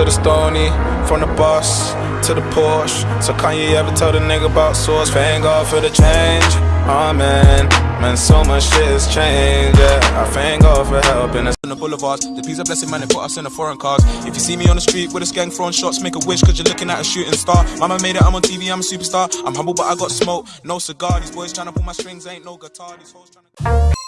to the stony, from the bus to the Porsche. So can you ever tell the nigga about source? Thank God for the change. Amen. Man, so much shit has changed. Yeah, I thank God for helping us. on the boulevards. The peace of blessing, man, they put us in the foreign cars. If you see me on the street with a gang throwing shots, make a wish, cause you're looking at a shooting star. Mama made it, I'm on TV, I'm a superstar. I'm humble, but I got smoke. No cigar, these boys trying to pull my strings, ain't no guitar. These hoes tryna-